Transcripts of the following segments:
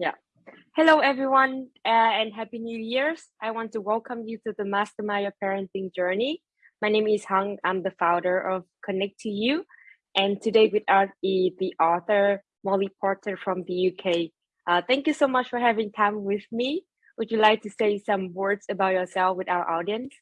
Yeah. Hello, everyone, uh, and Happy New Year's. I want to welcome you to the Mastermind Parenting Journey. My name is Hung. I'm the founder of Connect to You. And today with us is the author, Molly Potter from the UK. Uh, thank you so much for having time with me. Would you like to say some words about yourself with our audience?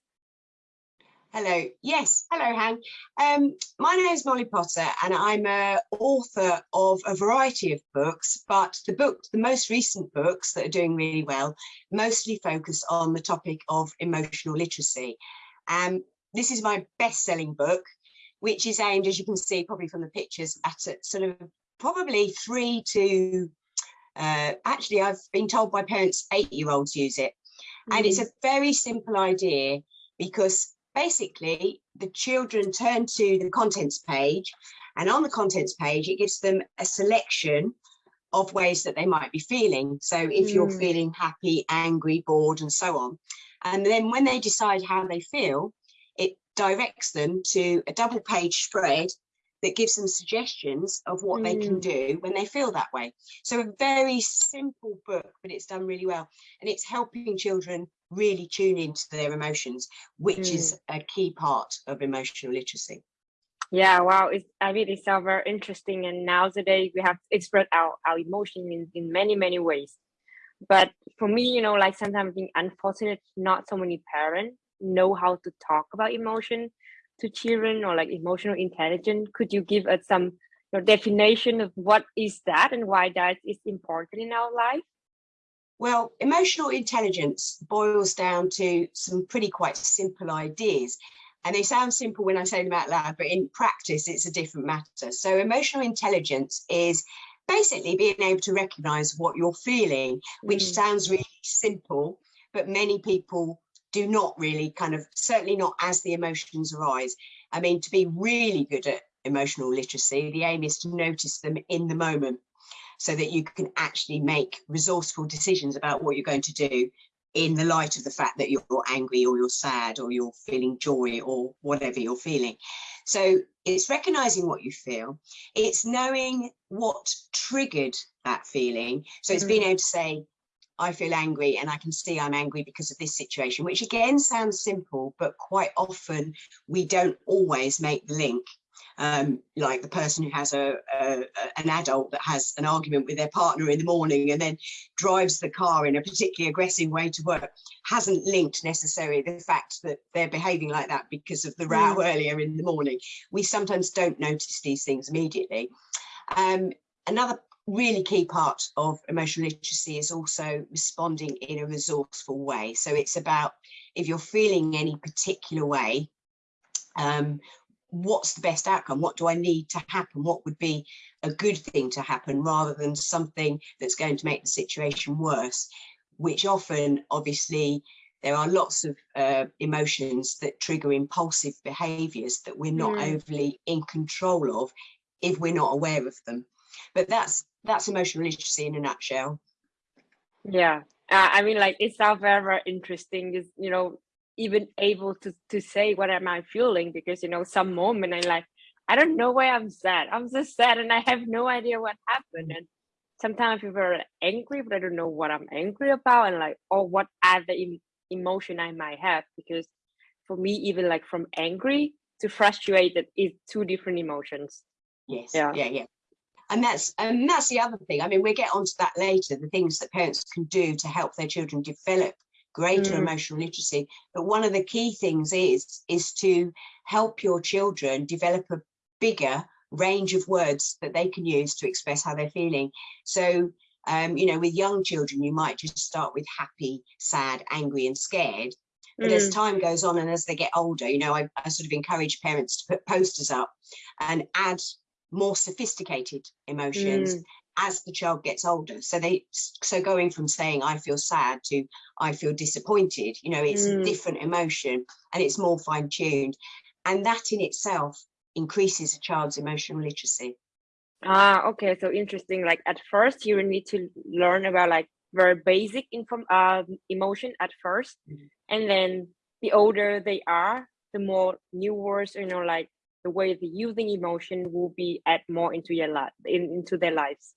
Hello. Yes. Hello, Han. Um, my name is Molly Potter, and I'm a author of a variety of books. But the book, the most recent books that are doing really well, mostly focus on the topic of emotional literacy. Um, this is my best-selling book, which is aimed, as you can see, probably from the pictures, at a, sort of probably three to. Uh, actually, I've been told by parents eight-year-olds use it, mm. and it's mm. a very simple idea because basically the children turn to the contents page and on the contents page it gives them a selection of ways that they might be feeling so if mm. you're feeling happy angry bored and so on and then when they decide how they feel it directs them to a double page spread that gives them suggestions of what mm. they can mm. do when they feel that way. So a very simple book, but it's done really well. And it's helping children really tune into their emotions, which mm. is a key part of emotional literacy. Yeah, wow. It's, I mean, it sounds very interesting. And nowadays we have expressed our, our emotion in, in many, many ways. But for me, you know, like sometimes being unfortunate, not so many parents know how to talk about emotion to children or like emotional intelligence. Could you give us some you know, definition of what is that and why that is important in our life? Well, emotional intelligence boils down to some pretty quite simple ideas. And they sound simple when I say them out loud, but in practice, it's a different matter. So emotional intelligence is basically being able to recognize what you're feeling, which mm. sounds really simple, but many people do not really kind of, certainly not as the emotions arise. I mean, to be really good at emotional literacy, the aim is to notice them in the moment so that you can actually make resourceful decisions about what you're going to do in the light of the fact that you're angry or you're sad or you're feeling joy or whatever you're feeling. So it's recognizing what you feel. It's knowing what triggered that feeling. So it's being mm-hmm. able to say, I feel angry and I can see I'm angry because of this situation, which again sounds simple, but quite often we don't always make the link um, like the person who has a, a, an adult that has an argument with their partner in the morning and then drives the car in a particularly aggressive way to work hasn't linked necessarily the fact that they're behaving like that because of the row mm. earlier in the morning. We sometimes don't notice these things immediately. Um, another really key part of emotional literacy is also responding in a resourceful way. So it's about if you're feeling any particular way, um, what's the best outcome? What do I need to happen? What would be a good thing to happen rather than something that's going to make the situation worse, which often, obviously, there are lots of uh, emotions that trigger impulsive behaviors that we're not mm. overly in control of if we're not aware of them. But that's that's emotional literacy in a nutshell. Yeah, uh, I mean, like it sounds very, very interesting. Is you know even able to to say what am I feeling because you know some moment I like I don't know why I'm sad. I'm just sad and I have no idea what happened. And sometimes feel very angry, but I don't know what I'm angry about and like or what other em emotion I might have because for me even like from angry to frustrated is two different emotions. Yes. Yeah. Yeah. Yeah. And that's and that's the other thing. I mean, we'll get onto that later. The things that parents can do to help their children develop greater mm. emotional literacy. But one of the key things is, is to help your children develop a bigger range of words that they can use to express how they're feeling. So, um, you know, with young children, you might just start with happy, sad, angry and scared. But mm. as time goes on and as they get older, you know, I, I sort of encourage parents to put posters up and add more sophisticated emotions mm as the child gets older. So they so going from saying I feel sad to I feel disappointed, you know, it's mm. a different emotion and it's more fine-tuned. And that in itself increases a child's emotional literacy. Ah, okay. So interesting. Like at first you need to learn about like very basic inform uh, emotion at 1st mm -hmm. and then the older they are, the more new words, you know, like the way the using emotion will be add more into your life in, into their lives.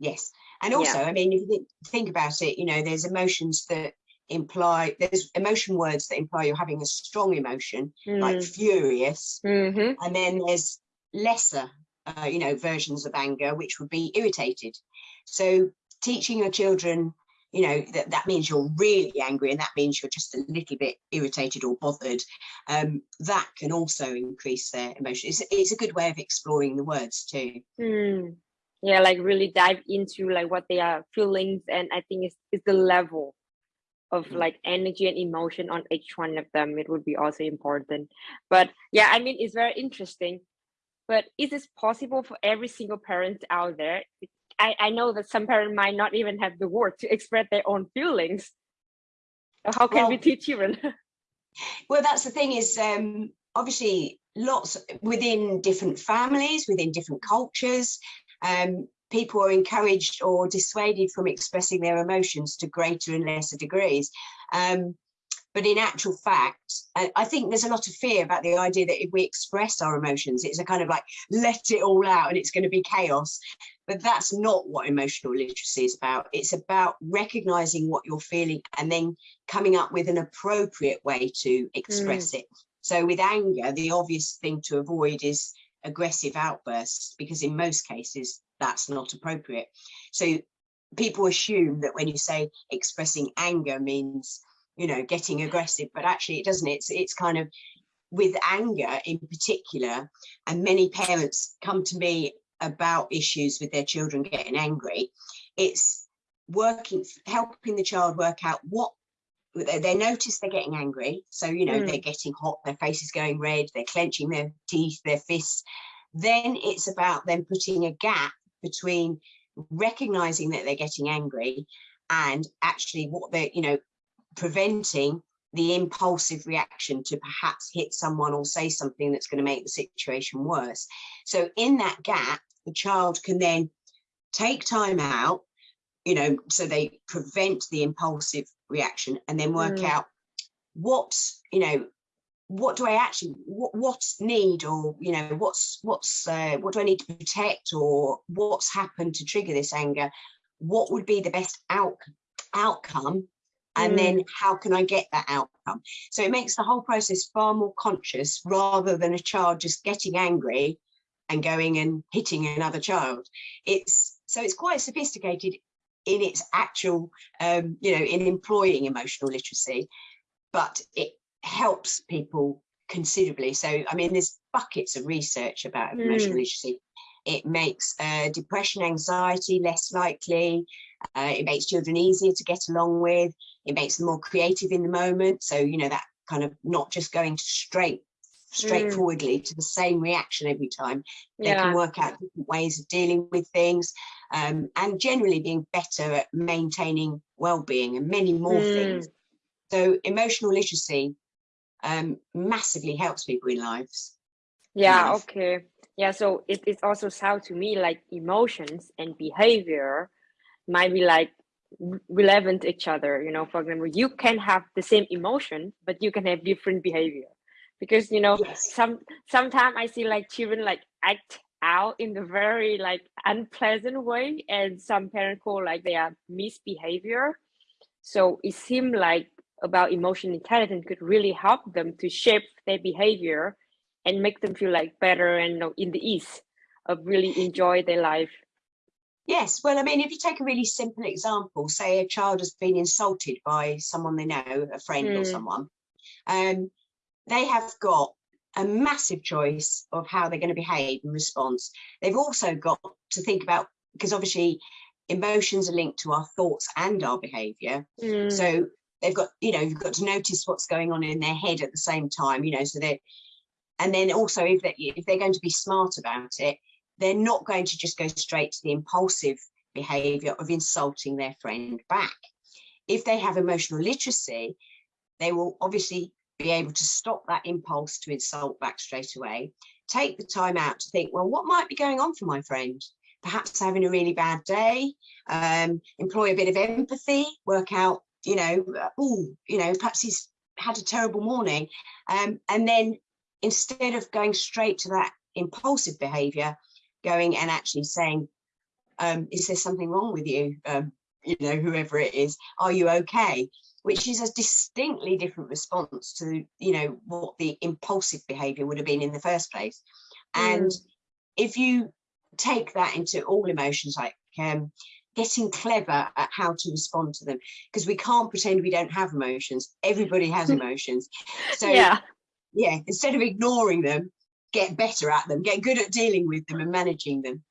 Yes. And also, yeah. I mean, if you think about it, you know, there's emotions that imply there's emotion words that imply you're having a strong emotion mm. like furious mm -hmm. and then there's lesser uh, you know versions of anger which would be irritated so teaching your children you know that that means you're really angry and that means you're just a little bit irritated or bothered um, that can also increase their emotion it's, it's a good way of exploring the words too mm. Yeah like really dive into like what they are feelings and i think it's, it's the level of mm. like energy and emotion on each one of them. It would be also important. But yeah i mean it's very interesting. But is this possible for every single parent out there? I i know that some parents might not even have the word to express their own feelings. How can well, we teach children? Well that's the thing is um obviously lots within different families within different cultures um people are encouraged or dissuaded from expressing their emotions to greater and lesser degrees. Um, but in actual fact, I think there's a lot of fear about the idea that if we express our emotions, it's a kind of like, let it all out and it's going to be chaos. But that's not what emotional literacy is about. It's about recognizing what you're feeling and then coming up with an appropriate way to express mm. it. So with anger, the obvious thing to avoid is aggressive outbursts, because in most cases, that's not appropriate. So people assume that when you say expressing anger means, you know, getting aggressive, but actually it doesn't. It's, it's kind of with anger in particular, and many parents come to me about issues with their children getting angry. It's working, helping the child work out what they notice they're getting angry. So, you know, mm. they're getting hot, their face is going red, they're clenching their teeth, their fists. Then it's about them putting a gap between recognizing that they're getting angry and actually what they're, you know, preventing the impulsive reaction to perhaps hit someone or say something that's going to make the situation worse. So in that gap, the child can then take time out, you know, so they prevent the impulsive reaction and then work mm. out what, you know, what do I actually what what's need or you know what's what's uh, what do I need to protect or what's happened to trigger this anger what would be the best out outcome and mm. then how can I get that outcome so it makes the whole process far more conscious rather than a child just getting angry and going and hitting another child it's so it's quite sophisticated in its actual um, you know in employing emotional literacy but it helps people considerably. So, I mean, there's buckets of research about mm. emotional literacy. It makes uh, depression, anxiety less likely. Uh, it makes children easier to get along with. It makes them more creative in the moment. So, you know, that kind of not just going straight straightforwardly mm. to the same reaction every time. They yeah. can work out different ways of dealing with things um, and generally being better at maintaining well-being and many more mm. things. So emotional literacy um, massively helps people in lives. Yeah, okay. Yeah, so it, it also sounds to me like emotions and behavior might be like relevant to each other. You know, for example, you can have the same emotion, but you can have different behavior. Because you know, yes. some sometimes I see like children like act out in the very like unpleasant way, and some parents call like they are misbehavior. So it seemed like about emotional intelligence could really help them to shape their behavior and make them feel like better and you know, in the ease of really enjoy their life. Yes, well, I mean, if you take a really simple example, say a child has been insulted by someone they know, a friend mm. or hmm. someone, um, they have got a massive choice of how they're going to behave in response. They've also got to think about, because obviously emotions are linked to our thoughts and our behavior. Mm. So they've got you know you've got to notice what's going on in their head at the same time you know so they and then also if they if they're going to be smart about it they're not going to just go straight to the impulsive behavior of insulting their friend back if they have emotional literacy they will obviously be able to stop that impulse to insult back straight away take the time out to think well what might be going on for my friend perhaps having a really bad day um, employ a bit of empathy work out you know, oh, you know, perhaps he's had a terrible morning. Um, and then instead of going straight to that impulsive behavior, going and actually saying, um, is there something wrong with you? Um, you know, whoever it is, are you okay? Which is a distinctly different response to, you know, what the impulsive behavior would have been in the first place. And mm. if you take that into all emotions, like um, getting clever at how to respond to them, because we can't pretend we don't have emotions. Everybody has emotions. So yeah, yeah, instead of ignoring them, get better at them, get good at dealing with them and managing them.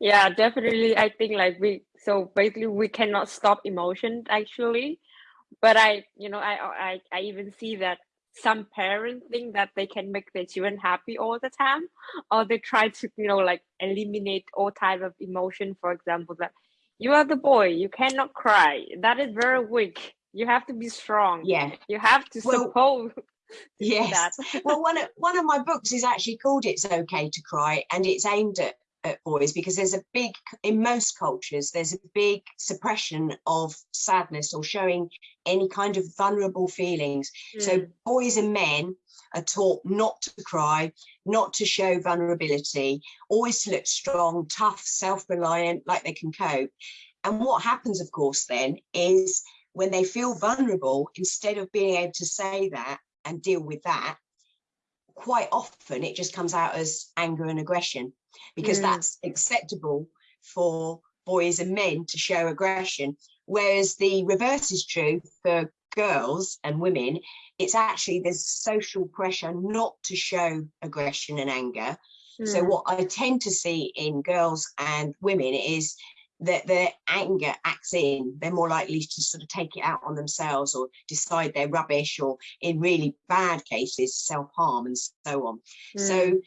Yeah, definitely. I think like we so basically we cannot stop emotion actually, but I you know I I I even see that some parents think that they can make their children happy all the time or they try to you know like eliminate all type of emotion. For example that you are the boy you cannot cry. That is very weak. You have to be strong. Yeah. You have to well, suppose yes. well one of one of my books is actually called it's okay to cry and it's aimed at at boys because there's a big in most cultures there's a big suppression of sadness or showing any kind of vulnerable feelings mm. so boys and men are taught not to cry not to show vulnerability always to look strong tough self-reliant like they can cope and what happens of course then is when they feel vulnerable instead of being able to say that and deal with that quite often it just comes out as anger and aggression because mm. that's acceptable for boys and men to show aggression whereas the reverse is true for girls and women it's actually there's social pressure not to show aggression and anger mm. so what i tend to see in girls and women is that their anger acts in, they're more likely to sort of take it out on themselves or decide they're rubbish or in really bad cases, self-harm and so on. Mm. So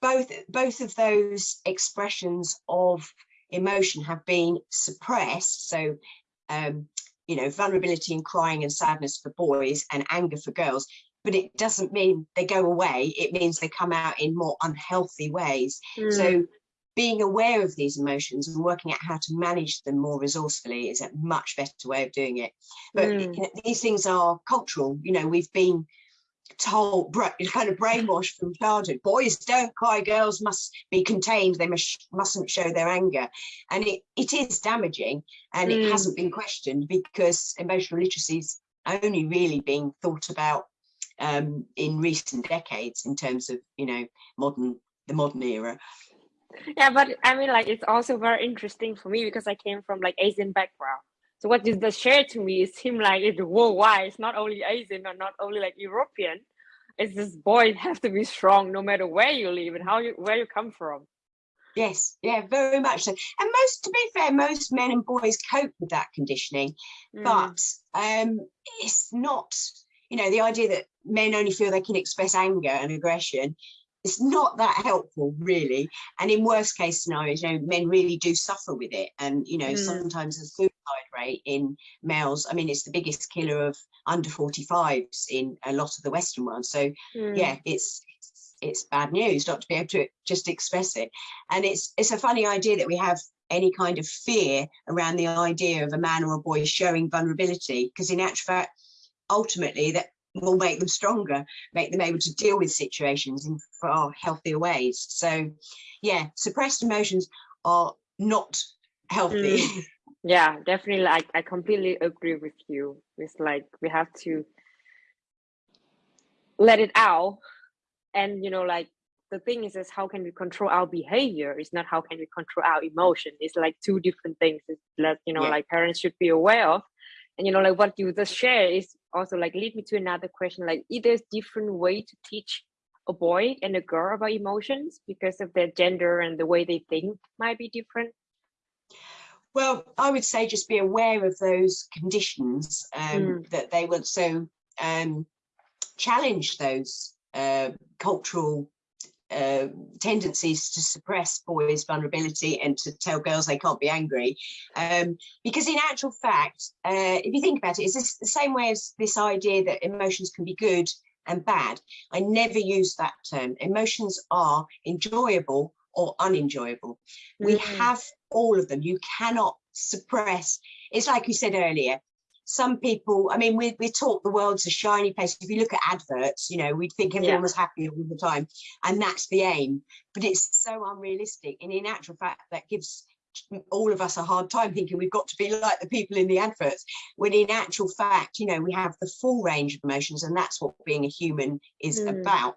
both, both of those expressions of emotion have been suppressed. So, um, you know, vulnerability and crying and sadness for boys and anger for girls, but it doesn't mean they go away. It means they come out in more unhealthy ways. Mm. So being aware of these emotions and working out how to manage them more resourcefully is a much better way of doing it. But mm. you know, these things are cultural. You know, we've been told, kind of brainwashed from childhood. Boys don't cry, girls must be contained. They must, mustn't show their anger. And it, it is damaging and mm. it hasn't been questioned because emotional literacy is only really being thought about um, in recent decades in terms of, you know, modern the modern era yeah but i mean like it's also very interesting for me because i came from like asian background. So what you just shared to me is seem like it's worldwide. It's not only asian or not only like european. It's this boy have to be strong no matter where you live and how you where you come from. Yes. Yeah very much so. And most to be fair most men and boys cope with that conditioning. Mm. but um it's not you know the idea that men only feel they can express anger and aggression it's not that helpful really and in worst case scenarios you know men really do suffer with it and you know mm. sometimes the suicide rate in males i mean it's the biggest killer of under 45s in a lot of the western world so mm. yeah it's it's bad news not to be able to just express it and it's it's a funny idea that we have any kind of fear around the idea of a man or a boy showing vulnerability because in actual fact ultimately that will make them stronger, make them able to deal with situations in far healthier ways. So yeah, suppressed emotions are not healthy. Mm. Yeah, definitely. Like I completely agree with you. It's like we have to let it out. And you know, like the thing is is how can we control our behavior? It's not how can we control our emotion. It's like two different things. that you know, yeah. like parents should be aware of and you know like what you just share is also like lead me to another question like either different way to teach a boy and a girl about emotions because of their gender and the way they think might be different well i would say just be aware of those conditions um, mm. that they will so um, challenge those uh, cultural uh, tendencies to suppress boys' vulnerability and to tell girls they can't be angry. Um, because in actual fact, uh, if you think about it, it's the same way as this idea that emotions can be good and bad. I never use that term. Emotions are enjoyable or unenjoyable. Mm. We have all of them. You cannot suppress. It's like you said earlier, some people, I mean, we, we talk the world's a shiny place. If you look at adverts, you know, we'd think everyone yeah. was happy all the time. And that's the aim. But it's so unrealistic. And in actual fact, that gives all of us a hard time thinking we've got to be like the people in the adverts when in actual fact you know we have the full range of emotions and that's what being a human is mm. about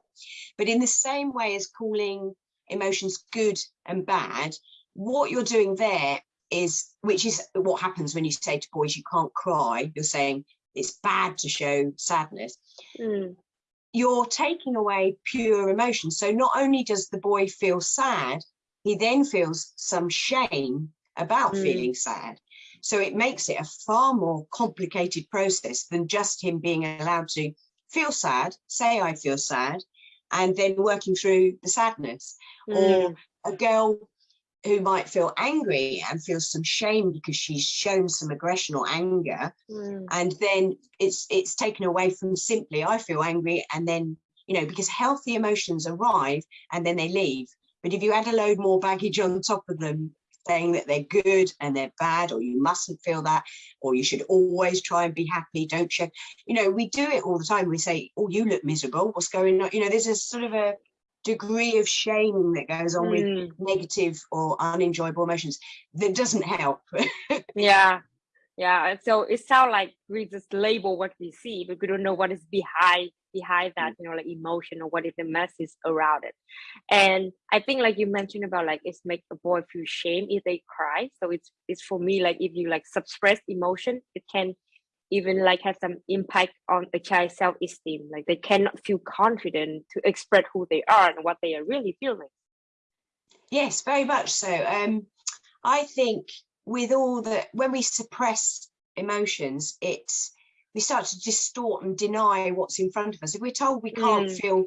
but in the same way as calling emotions good and bad what you're doing there is which is what happens when you say to boys you can't cry you're saying it's bad to show sadness mm. you're taking away pure emotion so not only does the boy feel sad he then feels some shame about mm. feeling sad. So it makes it a far more complicated process than just him being allowed to feel sad, say I feel sad, and then working through the sadness. Mm. Or a girl who might feel angry and feel some shame because she's shown some aggression or anger mm. and then it's it's taken away from simply i feel angry and then you know because healthy emotions arrive and then they leave but if you add a load more baggage on top of them, saying that they're good and they're bad, or you mustn't feel that, or you should always try and be happy, don't you you know, we do it all the time. We say, oh, you look miserable, what's going on? You know, there's a sort of a degree of shaming that goes on mm. with negative or unenjoyable emotions that doesn't help. yeah. Yeah. So it sounds like we just label what we see, but we don't know what is behind behind that mm. you know like emotion or what is the message around it and i think like you mentioned about like it's make a boy feel shame if they cry so it's it's for me like if you like suppress emotion it can even like have some impact on a child's self-esteem like they cannot feel confident to express who they are and what they are really feeling yes very much so um i think with all the when we suppress emotions it's we start to distort and deny what's in front of us. If we're told we can't mm. feel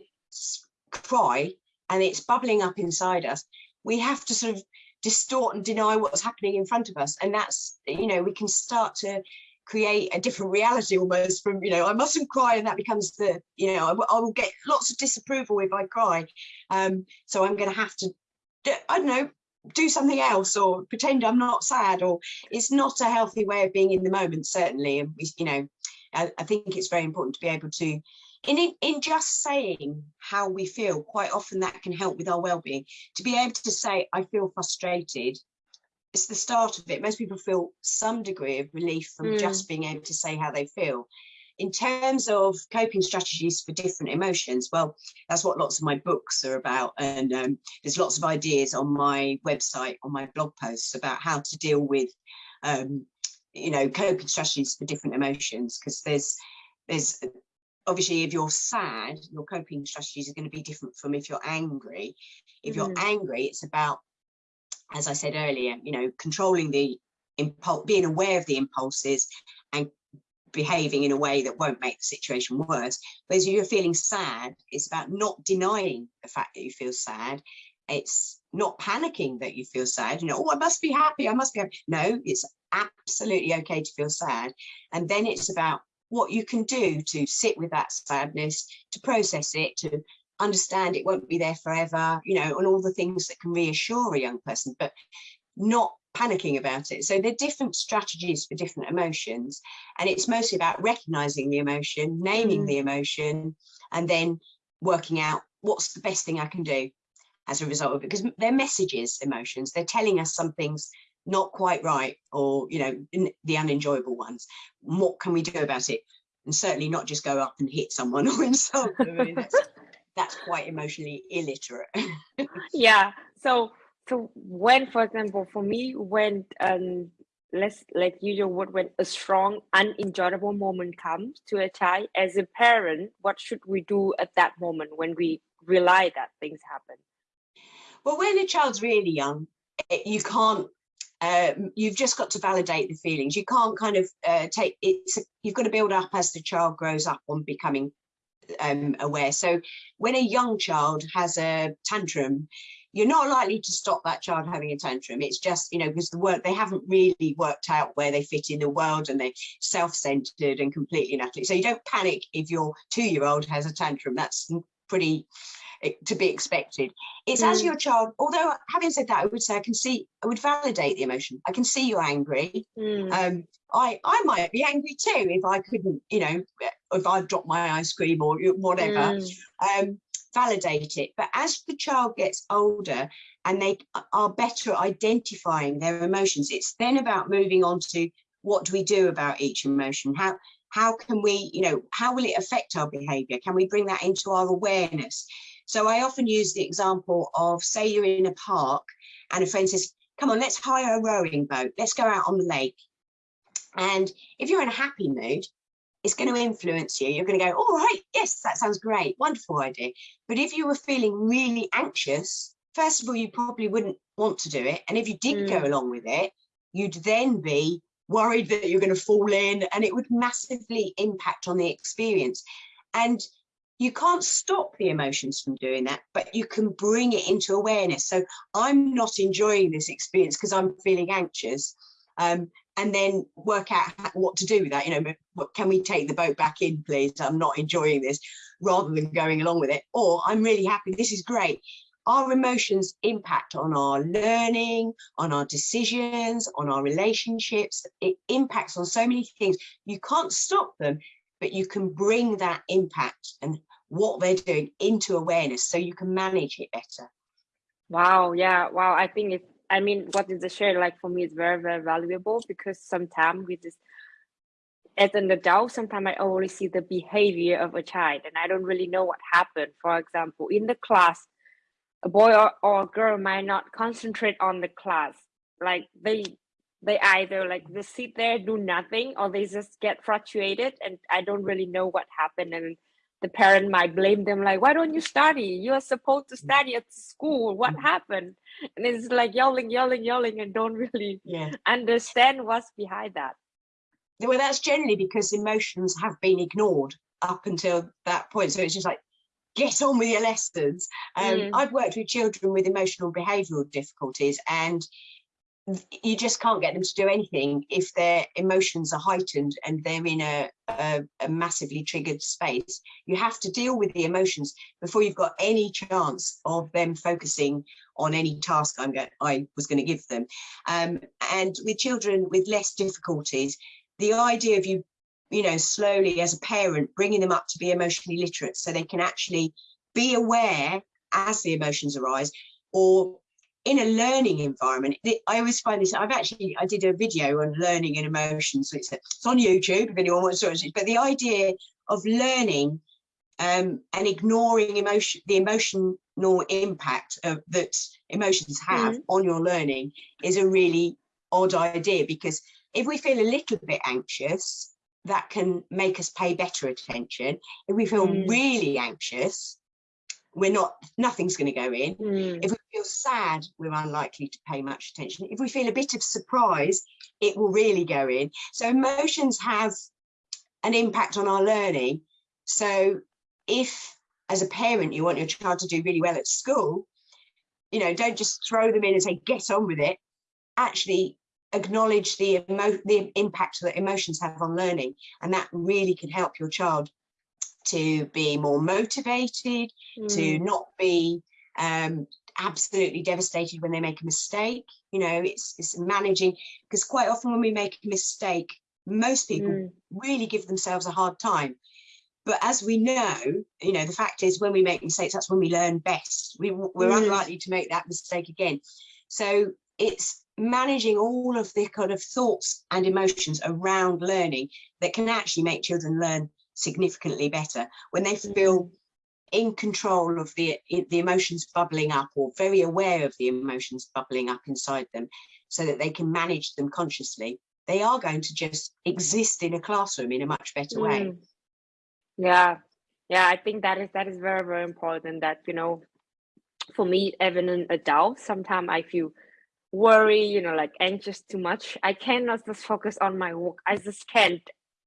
cry and it's bubbling up inside us, we have to sort of distort and deny what's happening in front of us. And that's, you know, we can start to create a different reality almost from, you know, I mustn't cry and that becomes the, you know, I, I will get lots of disapproval if I cry. Um, so I'm going to have to, I don't know, do something else or pretend I'm not sad or it's not a healthy way of being in the moment, certainly. And, we, you know, I, I think it's very important to be able to in, in just saying how we feel, quite often that can help with our well-being. To be able to say, I feel frustrated, it's the start of it. Most people feel some degree of relief from mm. just being able to say how they feel. In terms of coping strategies for different emotions, well, that's what lots of my books are about. And um, there's lots of ideas on my website, on my blog posts about how to deal with um, you know coping strategies for different emotions because there's there's obviously if you're sad your coping strategies are going to be different from if you're angry if you're mm. angry it's about as i said earlier you know controlling the impulse being aware of the impulses and behaving in a way that won't make the situation worse. Whereas if you're feeling sad it's about not denying the fact that you feel sad. It's not panicking that you feel sad you know oh i must be happy i must be happy. No it's absolutely okay to feel sad. And then it's about what you can do to sit with that sadness, to process it, to understand it won't be there forever, you know, and all the things that can reassure a young person, but not panicking about it. So there are different strategies for different emotions. And it's mostly about recognizing the emotion, naming mm. the emotion, and then working out what's the best thing I can do as a result of it. Because they're messages, emotions, they're telling us some things not quite right or you know the unenjoyable ones what can we do about it and certainly not just go up and hit someone or insult them I mean, that's, quite emotionally illiterate yeah so so when for example for me when um let's like usual word when a strong unenjoyable moment comes to a child as a parent what should we do at that moment when we realize that things happen well when a child's really young you can't um, you've just got to validate the feelings. You can't kind of uh, take it's you've got to build up as the child grows up on becoming um, aware. So when a young child has a tantrum, you're not likely to stop that child having a tantrum. It's just, you know, because the work they haven't really worked out where they fit in the world and they're self-centered and completely and. So you don't panic if your two-year-old has a tantrum. That's pretty to be expected. It's mm. as your child, although having said that, I would say I can see, I would validate the emotion. I can see you're angry. Mm. Um, I, I might be angry too if I couldn't, you know, if I dropped my ice cream or whatever. Mm. Um, validate it. But as the child gets older and they are better at identifying their emotions, it's then about moving on to what do we do about each emotion? How, how can we, you know, how will it affect our behavior? Can we bring that into our awareness? So I often use the example of say you're in a park and a friend says, come on, let's hire a rowing boat. Let's go out on the lake. And if you're in a happy mood, it's going to influence you. You're going to go, all right, yes, that sounds great. Wonderful idea. But if you were feeling really anxious, first of all, you probably wouldn't want to do it. And if you did mm. go along with it, you'd then be worried that you're going to fall in and it would massively impact on the experience. And you can't stop the emotions from doing that, but you can bring it into awareness. So I'm not enjoying this experience because I'm feeling anxious. Um, and then work out what to do with that. You know, can we take the boat back in, please? I'm not enjoying this, rather than going along with it. Or I'm really happy. This is great. Our emotions impact on our learning, on our decisions, on our relationships. It impacts on so many things. You can't stop them, but you can bring that impact and what they're doing into awareness so you can manage it better. Wow. Yeah. Wow. I think it's I mean, what is the share like for me is very, very valuable because sometimes we just, as an adult, sometimes I only see the behavior of a child and I don't really know what happened. For example, in the class, a boy or, or a girl might not concentrate on the class. Like they, they either like they sit there, do nothing, or they just get frustrated and I don't really know what happened. And the parent might blame them like why don't you study you're supposed to mm. study at school what mm. happened and it's like yelling yelling yelling and don't really yeah. understand what's behind that well that's generally because emotions have been ignored up until that point so it's just like get on with your lessons um, mm. i've worked with children with emotional behavioral difficulties and you just can't get them to do anything if their emotions are heightened and they're in a, a, a, massively triggered space. You have to deal with the emotions before you've got any chance of them focusing on any task I'm going, I was going to give them. Um, and with children with less difficulties, the idea of you, you know, slowly as a parent, bringing them up to be emotionally literate so they can actually be aware as the emotions arise or in a learning environment, I always find this, I've actually, I did a video on learning and emotions, so it's, it's on YouTube if anyone wants to watch it, but the idea of learning um, and ignoring emotion, the emotional impact of, that emotions have mm. on your learning is a really odd idea because if we feel a little bit anxious, that can make us pay better attention. If we feel mm. really anxious, we're not nothing's going to go in. Mm. if we feel sad we're unlikely to pay much attention. If we feel a bit of surprise it will really go in. So emotions have an impact on our learning. So if as a parent you want your child to do really well at school you know don't just throw them in and say get on with it. Actually acknowledge the the impact that emotions have on learning and that really can help your child to be more motivated, mm. to not be um, absolutely devastated when they make a mistake. You know, it's, it's managing, because quite often when we make a mistake, most people mm. really give themselves a hard time. But as we know, you know, the fact is when we make mistakes, that's when we learn best. We, we're mm. unlikely to make that mistake again. So it's managing all of the kind of thoughts and emotions around learning that can actually make children learn significantly better. When they feel mm-hmm. in control of the the emotions bubbling up or very aware of the emotions bubbling up inside them so that they can manage them consciously they are going to just exist in a classroom in a much better way. Mm. yeah. Yeah i think that is that is very very important that you know for me even an adult sometimes i feel worry you know like anxious too much. I cannot just focus on my work. I just can't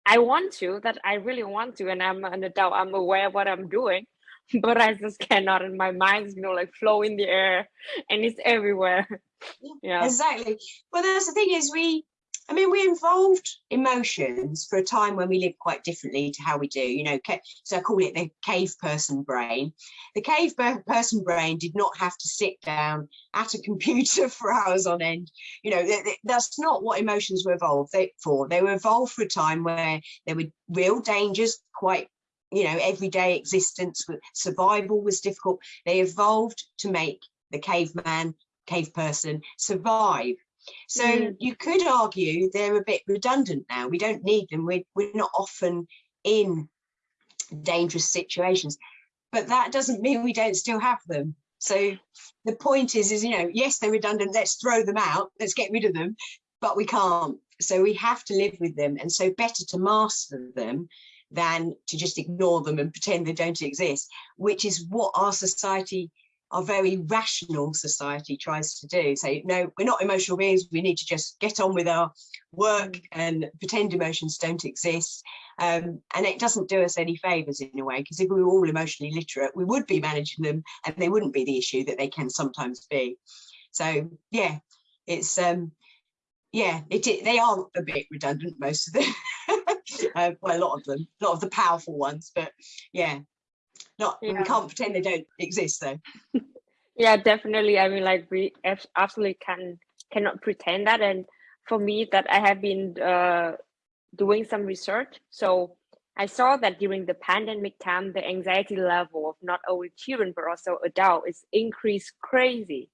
I want to, that I really want to, and I'm an adult, I'm aware of what I'm doing, but I just cannot, and my mind's, you know, like flow in the air and it's everywhere. yeah. Exactly. Well, that's the thing is we, I mean, we involved emotions for a time when we lived quite differently to how we do, you know, so I call it the cave person brain. The cave person brain did not have to sit down at a computer for hours on end. You know, that's not what emotions were evolved for. They were evolved for a time where there were real dangers, quite you know, everyday existence, survival was difficult. They evolved to make the caveman, cave person survive. So mm. you could argue they're a bit redundant now. We don't need them. We're, we're not often in dangerous situations, but that doesn't mean we don't still have them. So the point is, is, you know, yes, they're redundant. Let's throw them out. Let's get rid of them, but we can't. So we have to live with them. And so better to master them than to just ignore them and pretend they don't exist, which is what our society, our very rational society tries to do. Say, no, we're not emotional beings. We need to just get on with our work and pretend emotions don't exist. Um, and it doesn't do us any favors in a way, because if we were all emotionally literate, we would be managing them and they wouldn't be the issue that they can sometimes be. So yeah, it's um yeah, it, it they are a bit redundant, most of them. uh, well, a lot of them, a lot of the powerful ones, but yeah, not yeah. we can't pretend they don't exist though. yeah, definitely. I mean, like we absolutely can cannot pretend that. And for me, that I have been uh, doing some research, so I saw that during the pandemic time, the anxiety level of not only children but also adults is increased crazy,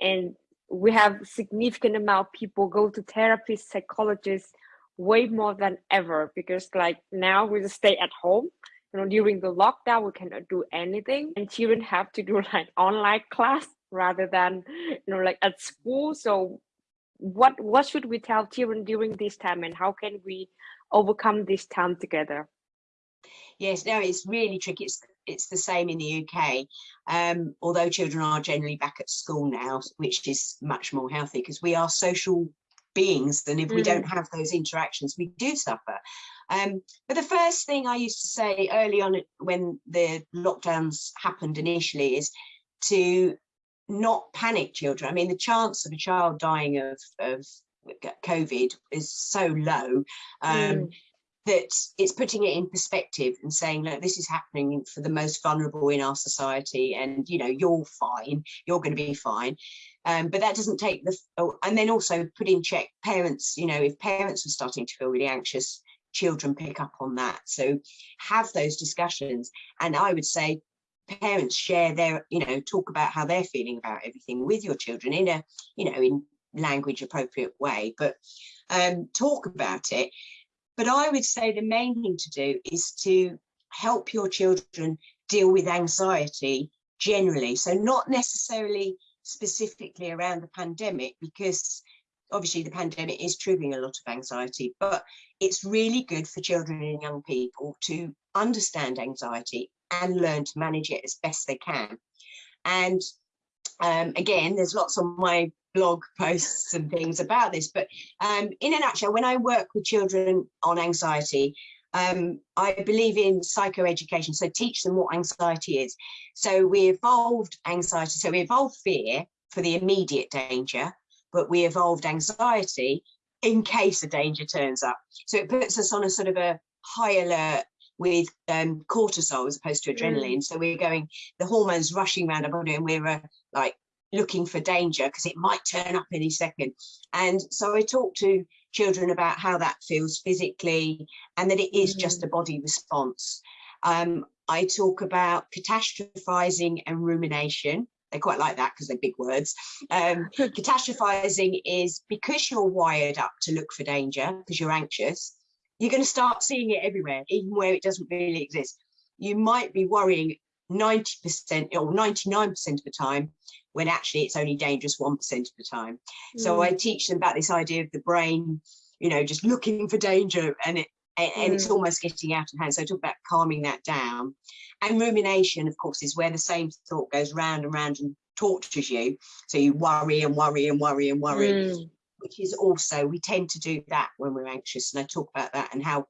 and we have significant amount of people go to therapists, psychologists, way more than ever because like now we just stay at home you know during the lockdown we cannot do anything. And children have to do like online class rather than you know like at school. So what what should we tell children during this time and how can we overcome this time together? Yes no it's really tricky. It's it's the same in the uk um, although children are generally back at school now which is much more healthy because we are social beings than if mm. we don't have those interactions we do suffer um, but the first thing i used to say early on when the lockdowns happened initially is to not panic children i mean the chance of a child dying of, of covid is so low um, mm. that it's putting it in perspective and saying look this is happening for the most vulnerable in our society and you know you're fine you're going to be fine um, but that doesn't take the, oh, and then also put in check parents, you know, if parents are starting to feel really anxious, children pick up on that. So have those discussions. And I would say parents share their, you know, talk about how they're feeling about everything with your children in a, you know, in language appropriate way, but um, talk about it. But I would say the main thing to do is to help your children deal with anxiety generally. So not necessarily specifically around the pandemic because obviously the pandemic is triggering a lot of anxiety, but it's really good for children and young people to understand anxiety and learn to manage it as best they can. And um, again, there's lots on my blog posts and things about this, but um, in a nutshell, when I work with children on anxiety, um, I believe in psychoeducation, so teach them what anxiety is. So we evolved anxiety, so we evolved fear for the immediate danger, but we evolved anxiety in case a danger turns up. So it puts us on a sort of a high alert with um, cortisol as opposed to adrenaline. Mm. So we're going, the hormones rushing around our body and we're uh, like looking for danger because it might turn up any second. And so I talk to children about how that feels physically and that it is mm. just a body response. Um, I talk about catastrophizing and rumination. They quite like that because they're big words. Um, catastrophizing is because you're wired up to look for danger because you're anxious, you're going to start seeing it everywhere, even where it doesn't really exist. You might be worrying 90% or 99% of the time when actually it's only dangerous 1% of the time. Mm. So I teach them about this idea of the brain, you know, just looking for danger and it and, mm. it's mm. almost getting out of hand. So I talk about calming that down. And rumination, of course, is where the same thought goes round and round and tortures you. So you worry and worry and worry and worry, mm. which is also, we tend to do that when we're anxious. And I talk about that and how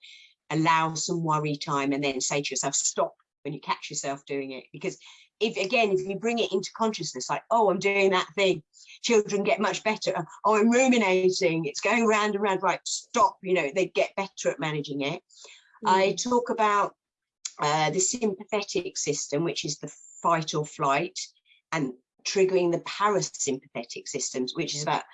allow some worry time and then say to yourself, stop when you catch yourself doing it. Because if again, if you bring it into consciousness, like, oh, I'm doing that thing, children get much better. Oh, I'm ruminating, it's going round and round, right, stop, you know, they get better at managing it. Mm. I talk about uh, the sympathetic system, which is the fight or flight, and triggering the parasympathetic systems, which is about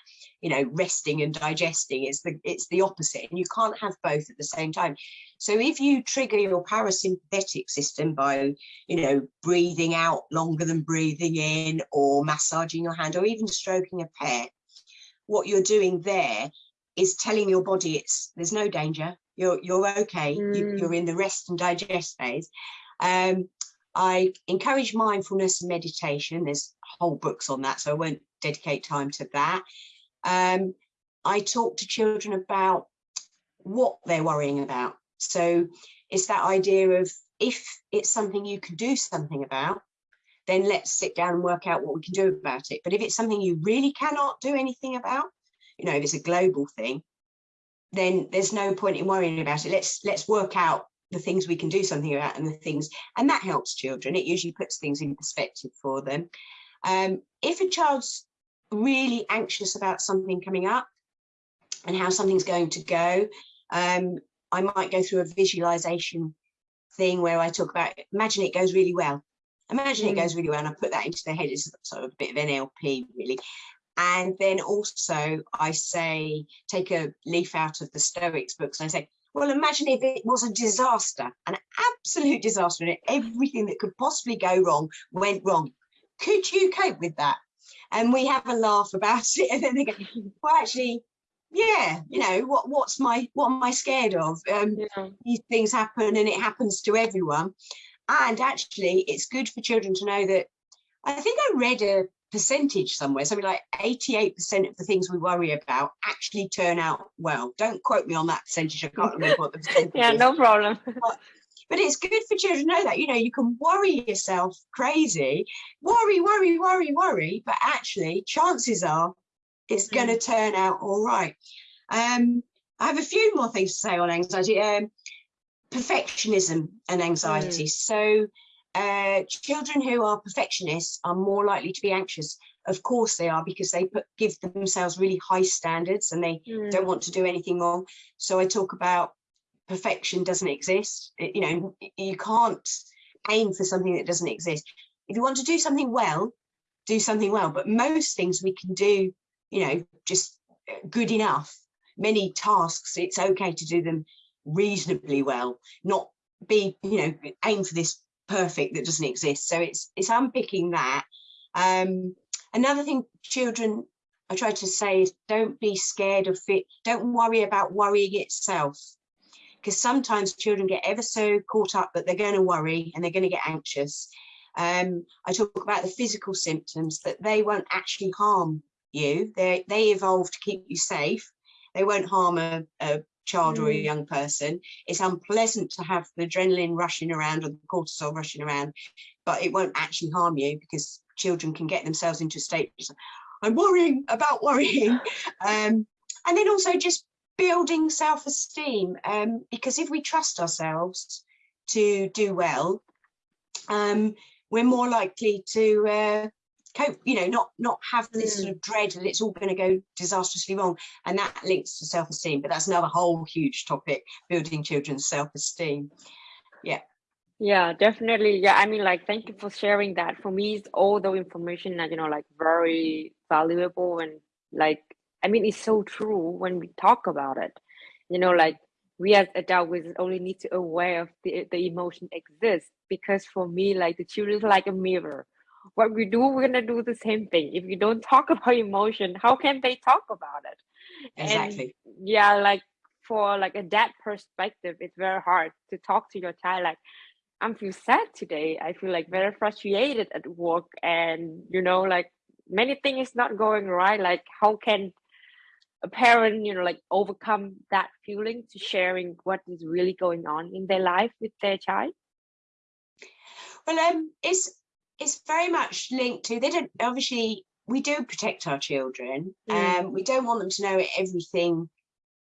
you know resting and digesting it's the it's the opposite and you can't have both at the same time so if you trigger your parasympathetic system by you know breathing out longer than breathing in or massaging your hand or even stroking a pet what you're doing there is telling your body it's there's no danger you're you're okay mm. you, you're in the rest and digest phase um, I encourage mindfulness and meditation. There's whole books on that, so I won't dedicate time to that. Um, I talk to children about what they're worrying about. So it's that idea of if it's something you can do something about, then let's sit down and work out what we can do about it. But if it's something you really cannot do anything about, you know, if it's a global thing, then there's no point in worrying about it. Let's let's work out the things we can do something about and the things, and that helps children. It usually puts things in perspective for them. Um, if a child's really anxious about something coming up and how something's going to go, um, I might go through a visualization thing where I talk about, imagine it goes really well. Imagine mm. it goes really well and I put that into their head. It's sort of a bit of NLP really. And then also I say, take a leaf out of the Stoics books and I say, well, imagine if it was a disaster, an absolute disaster, and everything that could possibly go wrong went wrong. Could you cope with that? And we have a laugh about it, and then they go, "Well, actually, yeah, you know what? What's my what am I scared of? Um, yeah. These things happen, and it happens to everyone. And actually, it's good for children to know that. I think I read a percentage somewhere, something like 88% of the things we worry about actually turn out well. Don't quote me on that percentage. I can't remember what the percentage Yeah, is. no problem. But, but it's good for children to know that, you know, you can worry yourself crazy, worry, worry, worry, worry, but actually chances are it's mm. going to turn out all right. Um, I have a few more things to say on anxiety. Um, perfectionism and anxiety. Mm. So uh, children who are perfectionists are more likely to be anxious. Of course they are because they put, give themselves really high standards and they mm. don't want to do anything wrong. So I talk about perfection doesn't exist. It, you know, you can't aim for something that doesn't exist. If you want to do something well, do something well. But most things we can do, you know, just good enough. Many tasks, it's okay to do them reasonably well, not be, you know, aim for this perfect that doesn't exist. So it's it's unpicking that. Um, another thing children I try to say is don't be scared of it. Don't worry about worrying itself. Because sometimes children get ever so caught up that they're going to worry and they're going to get anxious. Um, I talk about the physical symptoms that they won't actually harm you. They they evolve to keep you safe. They won't harm a, a child mm. or a mm. young person. It's unpleasant to have the adrenaline rushing around or the cortisol rushing around, but it won't actually harm you because children can get themselves into a state of, I'm worrying about worrying. Um, and then also just building self-esteem um, because if we trust ourselves to do well, um, we're more likely to uh, cope you know not not have this sort mm. of dread that it's all going to go disastrously wrong. And that links to self-esteem but that's another whole huge topic building children's self-esteem. Yeah. Yeah definitely. Yeah i mean like thank you for sharing that. For me it's all the information that you know like very valuable and like i mean it's so true when we talk about it. You know like we as adults only need to aware of the, the emotion exists because for me like the children is like a mirror. What we do we're going to do the same thing. If you don't talk about emotion how can they talk about it? Exactly. and yeah like for like a dad perspective it's very hard to talk to your child like i'm feel sad today. I feel like very frustrated at work. And you know like many things not going right. Like how can a parent you know like overcome that feeling to sharing what is really going on in their life with their child? Well um it's it's very much linked to they don't obviously we do protect our children. Mm. um we don't want them to know everything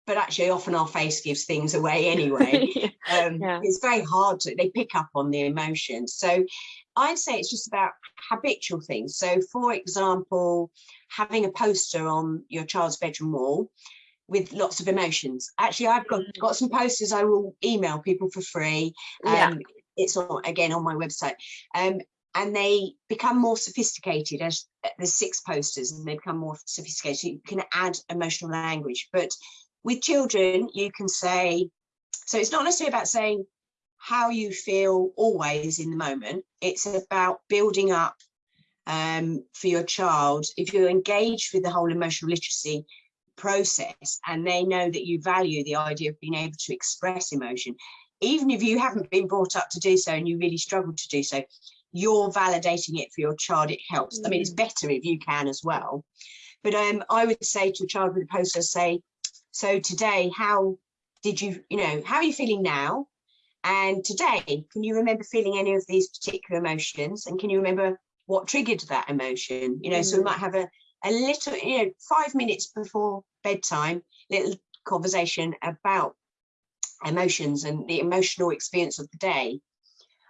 but actually often our face gives things away anyway. Um yeah. it's very hard to they pick up on the emotions. So i'd say it's just about habitual things so for example having a poster on your child's bedroom wall with lots of emotions actually i've got mm. got some posters i will email people for free um, yeah. it's on again on my website um and they become more sophisticated as the six posters and they become more sophisticated. You can add emotional language, but with children, you can say, so it's not necessarily about saying how you feel always in the moment. It's about building up um, for your child. If you're engaged with the whole emotional literacy process and they know that you value the idea of being able to express emotion, even if you haven't been brought up to do so and you really struggle to do so, you're validating it for your child, it helps. I mean, it's mm. better if you can as well. But um, I would say to a child with a poster, say, so today, how did you, you know, how are you feeling now? And today, can you remember feeling any of these particular emotions? And can you remember what triggered that emotion? You know, mm. so we mm. might have a, a little, you know, five minutes before bedtime, little conversation about emotions and the emotional experience of the day.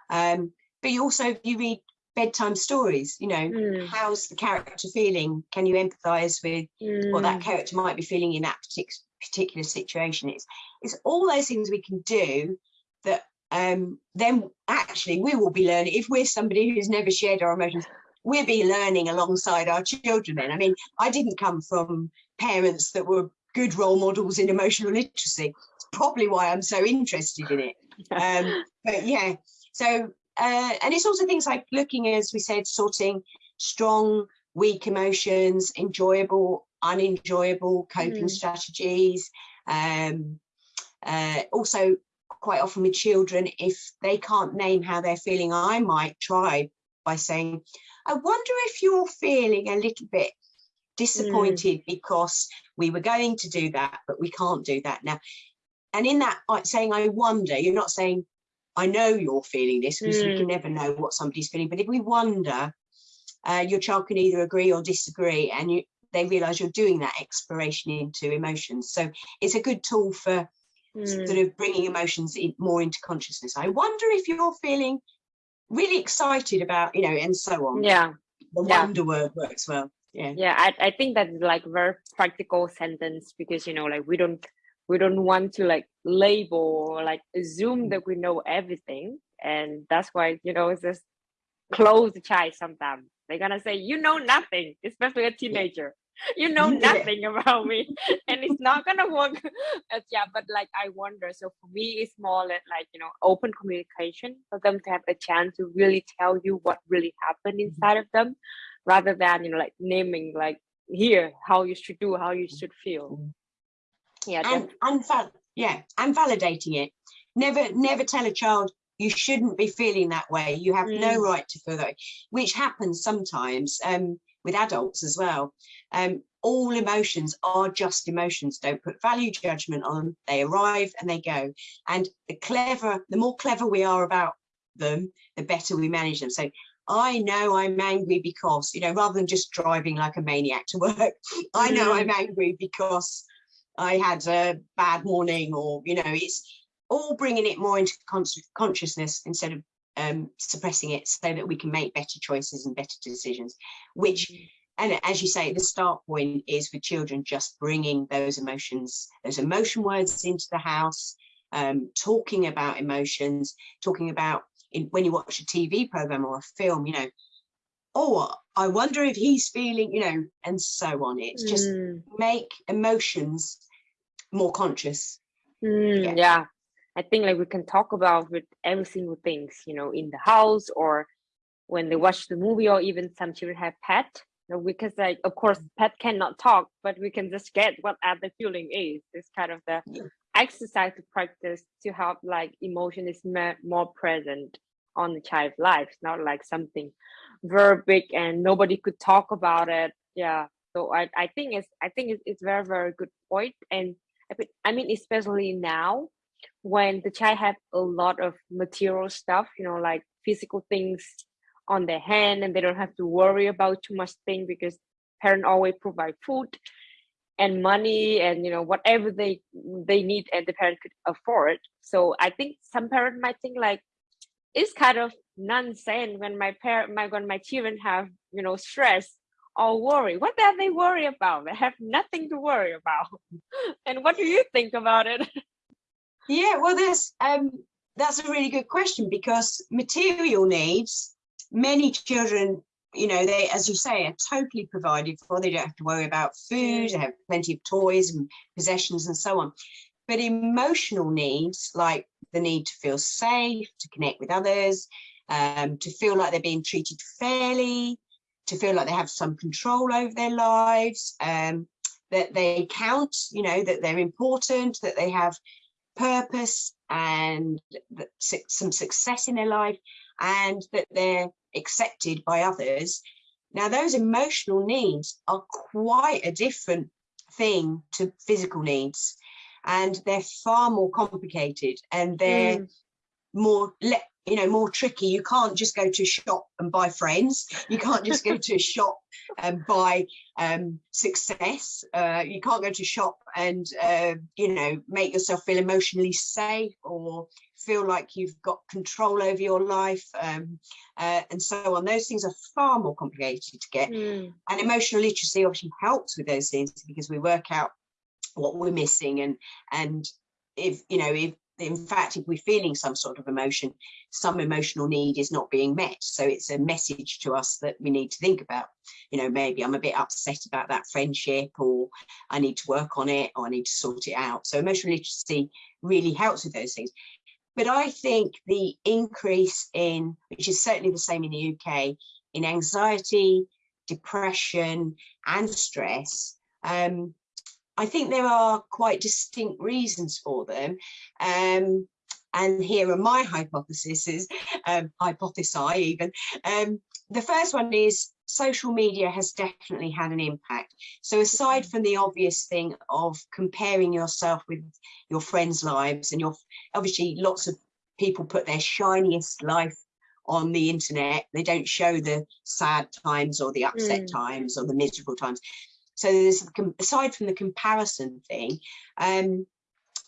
Um, but you also you read bedtime stories you know mm. how's the character feeling can you empathize with mm. what that mm. character might be feeling in that particular particular situation it's it's all those things we can do that um then actually we will be learning if we're somebody who's never shared our emotions we'll be learning alongside our children then i mean i didn't come from parents that were good role models in emotional literacy it's probably why i'm so interested in it um but yeah so uh, and it's also things like looking, as we said, sorting strong, weak emotions, enjoyable, unenjoyable coping mm. strategies. Um, uh, also, quite often with children, if they can't name how they're feeling, I might try by saying, I wonder if you're feeling a little bit disappointed mm. because we were going to do that, but we can't do that now. And in that, saying, I wonder, you're not saying, I know you're feeling this because mm. you can mm. never know what somebody's feeling. But if we wonder, uh, your child can either agree or disagree, and you, they realise you're doing that exploration into emotions. So it's a good tool for mm. sort of bringing emotions in, more into consciousness. I wonder if you're feeling really excited about, you know, and so on. Yeah. The yeah. wonder word works well. Yeah. Yeah, I, I think that's like very practical sentence because you know, like we don't we don't want to like label or like assume that we know everything and that's why you know it's just close the child sometimes they're gonna say you know nothing especially a teenager you know nothing about me and it's not gonna work. As, yeah but like i wonder. So for me it's more like you know open communication for them to have a chance to really tell you what really happened mm-hmm. inside of them rather than you know like naming like here how you should do how you should feel. Mm-hmm. Yeah and, and yeah and validating it. Never never tell a child you shouldn't be feeling that way. You have mm. no right to feel that way which happens sometimes. Um, with adults as well. Um, all emotions are just emotions. Don't put value judgment on. Them they arrive and they go. And the clever the more clever we are about them the better we manage them. So I know I'm angry because, you know, rather than just driving like a maniac to work, I know mm. I'm angry because I had a bad morning or, you know, it's all bringing it more into consciousness instead of um, suppressing it so that we can make better choices and better decisions, which, mm. and as you say, the start point is with children just bringing those emotions, those emotion words into the house, um, talking about emotions, talking about in, when you watch a TV program or a film, you know, oh, I wonder if he's feeling, you know, and so on. It's just mm. make emotions more conscious. Mm, yeah. yeah. I think like we can talk about with every single things, you know, in the house or when they watch the movie or even some children have pet. You know, because like of course mm. pet cannot talk, but we can just get what the feeling is. It's kind of the yeah. exercise to practice to help like emotion is more present on the child's life, it's not like something very big and nobody could talk about it. Yeah. So I, I think it's I think it's, it's very very good point and I mean especially now when the child have a lot of material stuff you know like physical things on their hand and they don't have to worry about too much thing because parent always provide food and money and you know whatever they they need and the parent could afford. So i think some parent might think like it's kind of nonsense when my parent my when my children have you know stress or worry. What are they worry about? They have nothing to worry about. And what do you think about it yeah well um that's a really good question because material needs many children, you know, they, as you say, are totally provided for. They don't have to worry about food, they have plenty of toys and possessions and so on. But emotional needs, like the need to feel safe, to connect with others, um, to feel like they're being treated fairly, to feel like they have some control over their lives, um, that they count, you know, that they're important, that they have purpose and some success in their life and that they're accepted by others. Now, those emotional needs are quite a different thing to physical needs and they're far more complicated and they're mm. More you know more tricky. You can't just go to a shop and buy friends. You can't just go to a shop and buy um, success. Uh, you can't go to a shop and uh, you know make yourself feel emotionally safe or feel like you've got control over your life um, uh, and so on. Those things are far more complicated to get. Mm. and emotional literacy obviously helps with those things because we work out what we're missing and and if you know if in fact, if we're feeling some sort of emotion, some emotional need is not being met. So it's a message to us that we need to think about. You know, maybe I'm a bit upset about that friendship or I need to work on it or I need to sort it out. So emotional literacy really helps with those things. But I think the increase in, which is certainly the same in the UK, in anxiety, depression and stress um, I think there are quite distinct reasons for them. Um, and here are my hypotheses, um, hypothesi even. Um, the first one is social media has definitely had an impact. So aside from the obvious thing of comparing yourself with your friends' lives and your obviously lots of people put their shiniest life on the internet. They don't show the sad times or the upset mm. times or the miserable times. So there's aside from the comparison thing, um,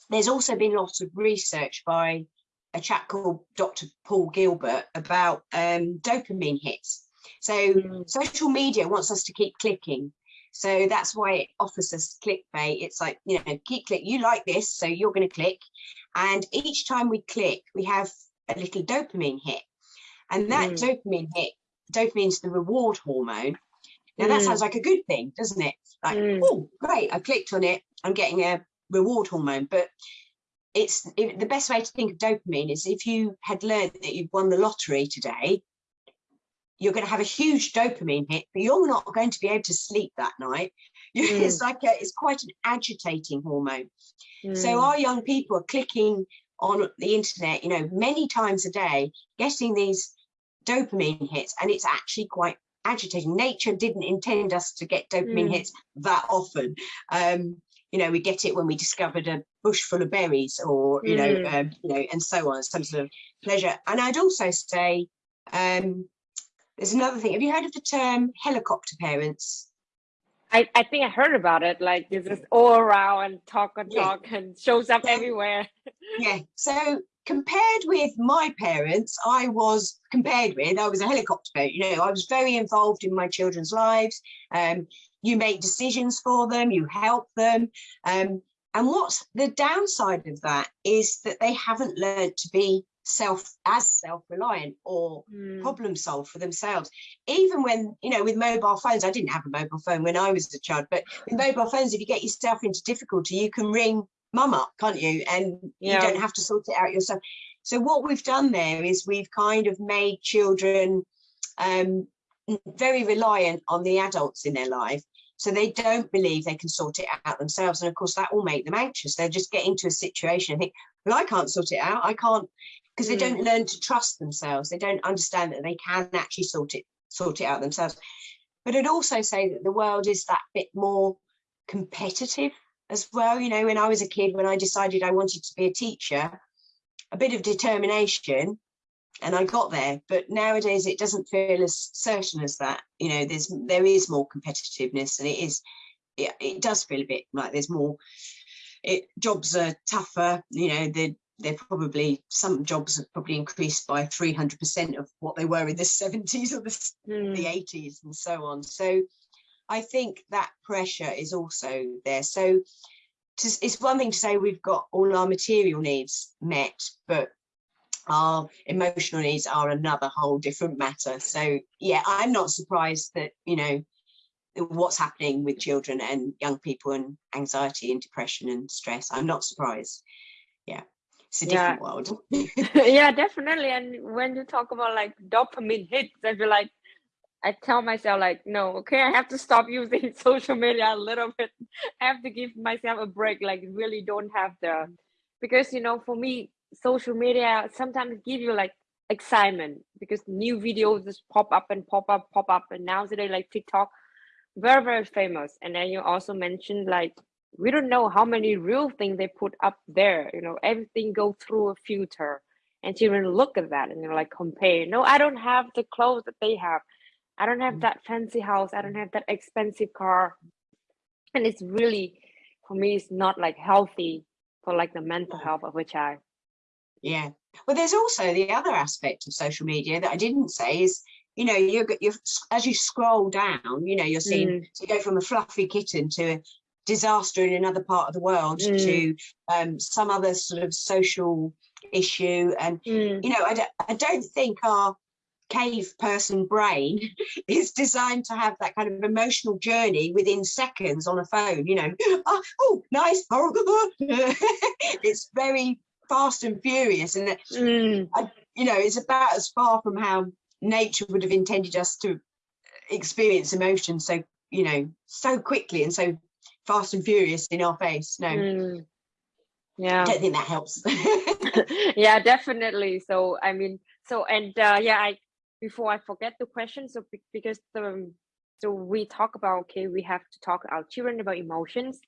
there's also been lots of research by a chap called Dr. Paul Gilbert about um, dopamine hits. So mm. social media wants us to keep clicking. So that's why it offers us clickbait. It's like, you know, keep click, you like this, so you're going to click. And each time we click, we have a little dopamine hit. And that mm. dopamine hit, dopamine is the reward hormone. Now that sounds mm. like a good thing, doesn't it? Like, mm. oh, great, I clicked on it, I'm getting a reward hormone. But it's it, the best way to think of dopamine is if you had learned that you've won the lottery today, you're going to have a huge dopamine hit, but you're not going to be able to sleep that night. Mm. it's like a, it's quite an agitating hormone. Mm. So our young people are clicking on the internet, you know, many times a day, getting these dopamine hits, and it's actually quite agitating. Nature didn't intend us to get dopamine mm. hits that often. Um, you know, we get it when we discovered a bush full of berries or, you mm. know, um, you know, and so on, some sort of pleasure. And I'd also say, um, there's another thing. Have you heard of the term helicopter parents? I, I think I heard about it. Like this is all around and talk and talk yeah. and shows up everywhere. yeah. So compared with my parents, I was compared with, I was a helicopter parent, you know, I was very involved in my children's lives. Um, you make decisions for them, you help them. Um, and what's the downside of that is that they haven't learned to be self as self-reliant or mm. problem solve for themselves even when you know with mobile phones i didn't have a mobile phone when i was a child but with mobile phones if you get yourself into difficulty you can ring mum up, can't you? And yeah. you don't have to sort it out yourself. So what we've done there is we've kind of made children um, very reliant on the adults in their life. So they don't believe they can sort it out themselves. And of course, that will make them anxious. They'll just get into a situation and think, well, I can't sort it out. I can't, because mm. they don't learn to trust themselves. They don't understand that they can actually sort it, sort it out themselves. But I'd also say that the world is that bit more competitive as well. You know, when I was a kid, when I decided I wanted to be a teacher, a bit of determination and I got there. But nowadays it doesn't feel as certain as that. You know, there's there is more competitiveness and it is it, it does feel a bit like there's more it jobs are tougher, you know, they're they're probably some jobs have probably increased by 300 percent of what they were in the 70s or the, mm. the 80s and so on so I think that pressure is also there. So to, it's one thing to say we've got all our material needs met, but our emotional needs are another whole different matter. So yeah, I'm not surprised that, you know, what's happening with children and young people and anxiety and depression and stress. I'm not surprised. Yeah, it's a different yeah. world. yeah, definitely. And when you talk about like dopamine hits, I feel like I tell myself like, no, okay, I have to stop using social media a little bit. I have to give myself a break. Like really don't have the, mm-hmm. because you know, for me, social media sometimes give you like excitement because new videos just pop up and pop up, pop up. And now today like TikTok, very, very famous. And then you also mentioned like, we don't know how many real things they put up there. You know, everything go through a filter and children look at that and they're like compare. No, I don't have the clothes that they have. I don't have mm. that fancy house. I don't have that expensive car. And it's really, for me, it's not like healthy for like the mental health of a child. Yeah. Well, there's also the other aspect of social media that I didn't say is, you know, you you as you scroll down, you know, you're seeing mm. to go from a fluffy kitten to a disaster in another part of the world mm. to um, some other sort of social issue. And, mm. you know, I I don't think our cave person brain is designed to have that kind of emotional journey within seconds on a phone, you know, oh, oh nice, it's very fast and furious. And, mm. I, you know, it's about as far from how nature would have intended us to experience emotion so, you know, so quickly and so fast and furious in our face. No. Mm. Yeah. I don't think that helps. yeah, definitely. So, I mean, so, and uh, yeah, I, before I forget the question, so because the, so we talk about, okay, we have to talk our children about emotions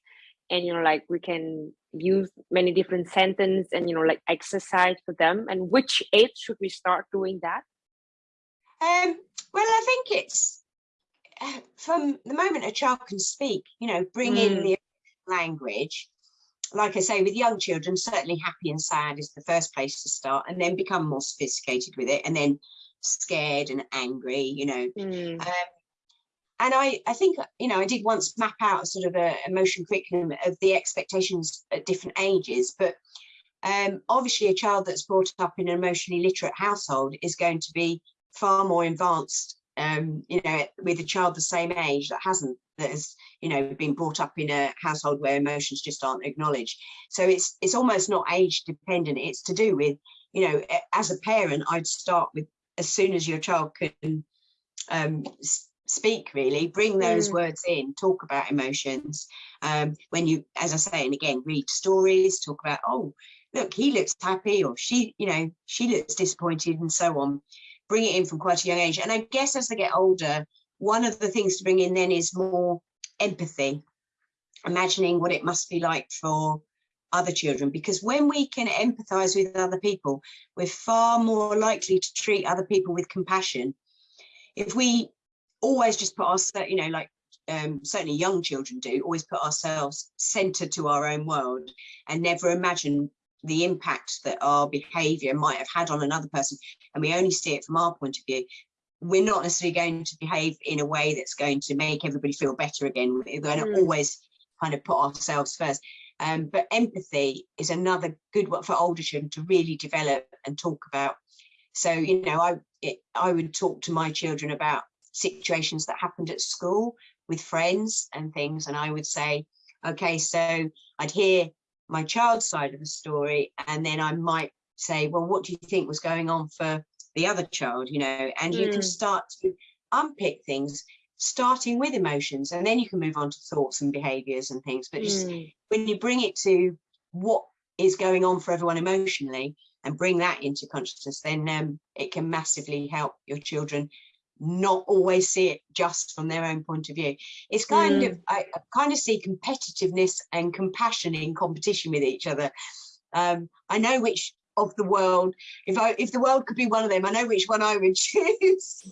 and you know like we can use many different sentence and you know like exercise for them and which age should we start doing that um well i think it's uh, from the moment a child can speak you know bring mm. in the language like i say with young children certainly happy and sad is the first place to start and then become more sophisticated with it and then scared and angry you know mm. um, and I, I think, you know, I did once map out a sort of a emotion curriculum of the expectations at different ages, but um, obviously a child that's brought up in an emotionally literate household is going to be far more advanced, um, you know, with a child the same age that hasn't, that has, you know, been brought up in a household where emotions just aren't acknowledged. So it's, it's almost not age dependent. It's to do with, you know, as a parent, I'd start with as soon as your child can um, speak really bring those mm. words in talk about emotions um, when you as i say and again read stories talk about oh look he looks happy or she you know she looks disappointed and so on. Bring it in from quite a young age. And i guess as they get older one of the things to bring in then is more empathy. Imagining what it must be like for other children because when we can empathize with other people we're far more likely to treat other people with compassion if we always just put ourselves, you know, like um, certainly young children do, always put ourselves centered to our own world and never imagine the impact that our behavior might have had on another person. And we only see it from our point of view. We're not necessarily going to behave in a way that's going to make everybody feel better again. We're going to mm. always kind of put ourselves first. Um, but empathy is another good one for older children to really develop and talk about. So, you know, I it, I would talk to my children about situations that happened at school with friends and things. And I would say, okay, so I'd hear my child's side of the story, and then I might say, well, what do you think was going on for the other child, you know, and mm. you can mm. start to unpick things starting with emotions and then you can move on to thoughts and behaviors and things but just mm. when you bring it to what is going on for everyone emotionally and bring that into consciousness then um, it can massively help your children not always see it just from their own point of view. It's kind mm. of, I kind of see competitiveness and compassion in competition with each other. Um, I know which of the world, if I if the world could be one of them, I know which one I would choose.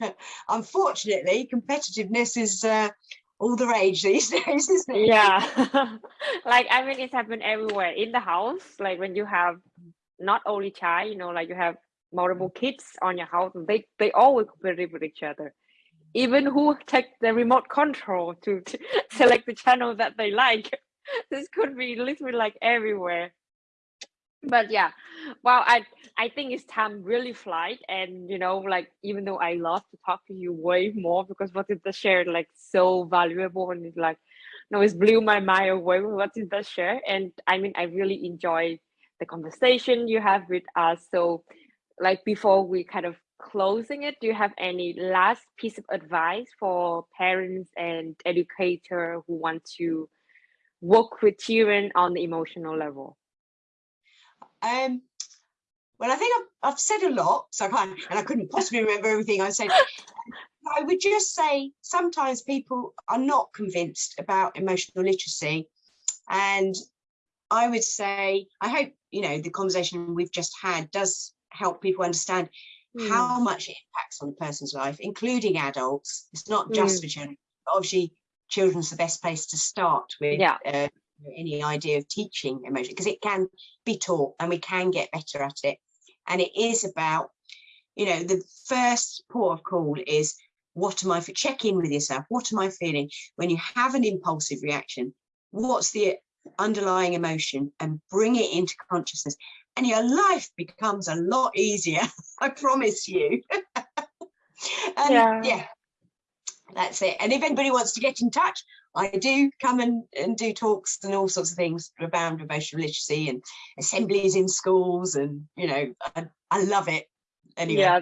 Unfortunately, competitiveness is uh, all the rage these days, isn't it? Yeah. like, I mean, it's happened everywhere in the house, like when you have not only child, you know, like you have multiple kids on your house, they they always compete with each other. Even who take the remote control to, to select the channel that they like. This could be literally like everywhere. But yeah well i i think it's time really flight and you know like even though i love to talk to you way more because what is the share like so valuable and it's like no it's blew my mind away with what is the share. And i mean i really enjoy the conversation you have with us. So like before we kind of closing it do you have any last piece of advice for parents and educator who want to work with children on the emotional level Um, well, I think I've, I've said a lot, so I can't, and I couldn't possibly remember everything I said. I would just say sometimes people are not convinced about emotional literacy. And I would say, I hope, you know, the conversation we've just had does help people understand Mm, how much it impacts on a person's life, including adults. It's not just Mm. for children. Obviously, children's the best place to start with Yeah. uh, any idea of teaching emotion because it can be taught and we can get better at it. And it is about, you know, the first port of call is what am I for? Check in with yourself. What am I feeling when you have an impulsive reaction? What's the underlying emotion and bring it into consciousness and your life becomes a lot easier i promise you and Yeah. yeah that's it and if anybody wants to get in touch i do come and, and do talks and all sorts of things around emotional literacy and assemblies in schools and you know i, I love it anyway Yeah,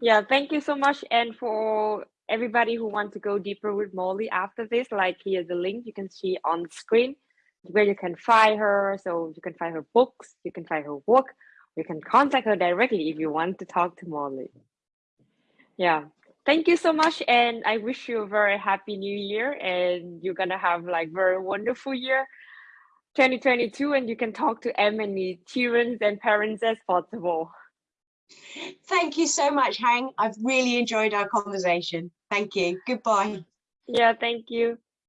yeah. Thank you so much. And for everybody who wants to go deeper with Molly after this, like here's a link you can see on the screen where you can find her. So you can find her books, you can find her work, you can contact her directly if you want to talk to Molly. Yeah. Thank you so much. And I wish you a very happy new year and you're gonna have like very wonderful year 2022 and you can talk to as many children and parents as possible. thank you so much hang i've really enjoyed our conversation thank you goodbye Yeah, thank you.